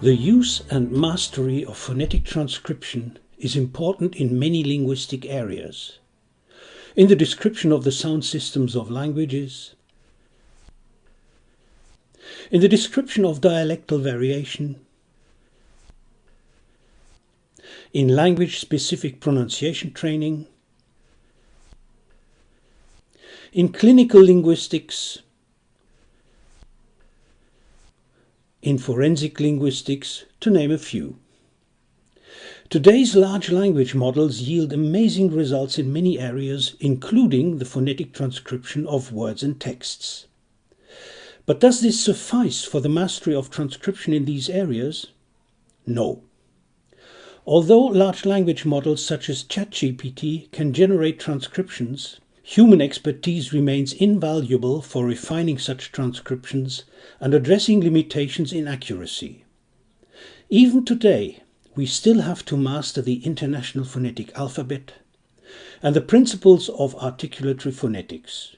The use and mastery of phonetic transcription is important in many linguistic areas. In the description of the sound systems of languages, in the description of dialectal variation, in language-specific pronunciation training, in clinical linguistics, in forensic linguistics, to name a few. Today's large language models yield amazing results in many areas, including the phonetic transcription of words and texts. But does this suffice for the mastery of transcription in these areas? No. Although large language models such as ChatGPT can generate transcriptions, human expertise remains invaluable for refining such transcriptions and addressing limitations in accuracy. Even today, we still have to master the International Phonetic Alphabet and the principles of articulatory phonetics.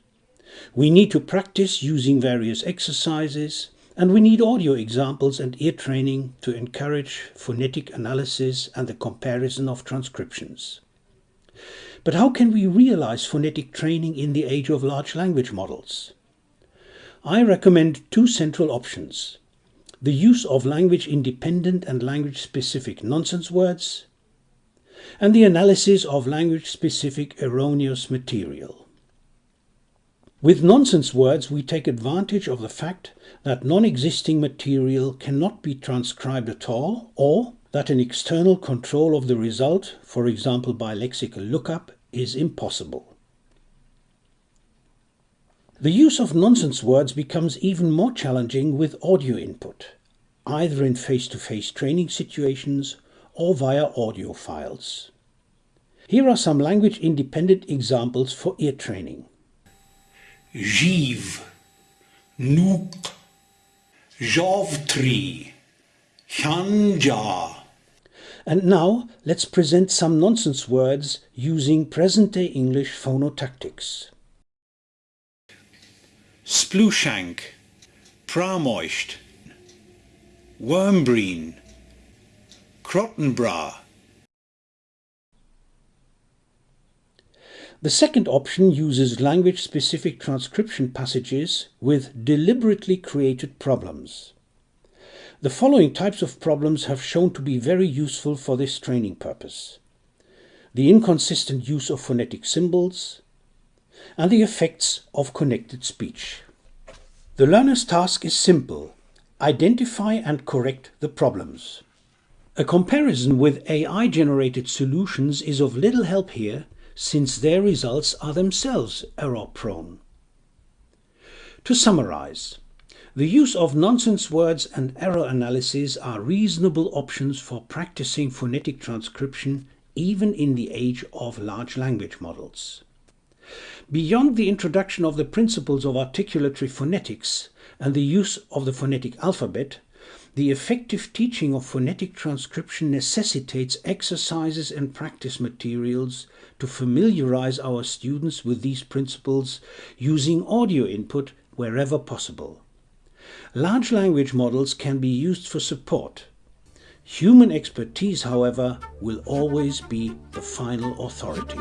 We need to practice using various exercises and we need audio examples and ear training to encourage phonetic analysis and the comparison of transcriptions. But how can we realize phonetic training in the age of large language models? I recommend two central options. The use of language independent and language specific nonsense words and the analysis of language specific erroneous material. With nonsense words, we take advantage of the fact that non-existing material cannot be transcribed at all, or that an external control of the result, for example by lexical lookup, is impossible. The use of nonsense words becomes even more challenging with audio input, either in face-to-face -face training situations or via audio files. Here are some language-independent examples for ear training. Jiv, Nuk, Javtri, Chanja. And now let's present some nonsense words using present-day English phonotactics. Splushank, Pramoist, Wormbreen, Crottenbra. The second option uses language-specific transcription passages with deliberately created problems. The following types of problems have shown to be very useful for this training purpose. The inconsistent use of phonetic symbols and the effects of connected speech. The learner's task is simple. Identify and correct the problems. A comparison with AI-generated solutions is of little help here since their results are themselves error-prone. To summarize, the use of nonsense words and error analysis are reasonable options for practicing phonetic transcription even in the age of large language models. Beyond the introduction of the principles of articulatory phonetics and the use of the phonetic alphabet, the effective teaching of phonetic transcription necessitates exercises and practice materials to familiarize our students with these principles using audio input wherever possible. Large language models can be used for support. Human expertise, however, will always be the final authority.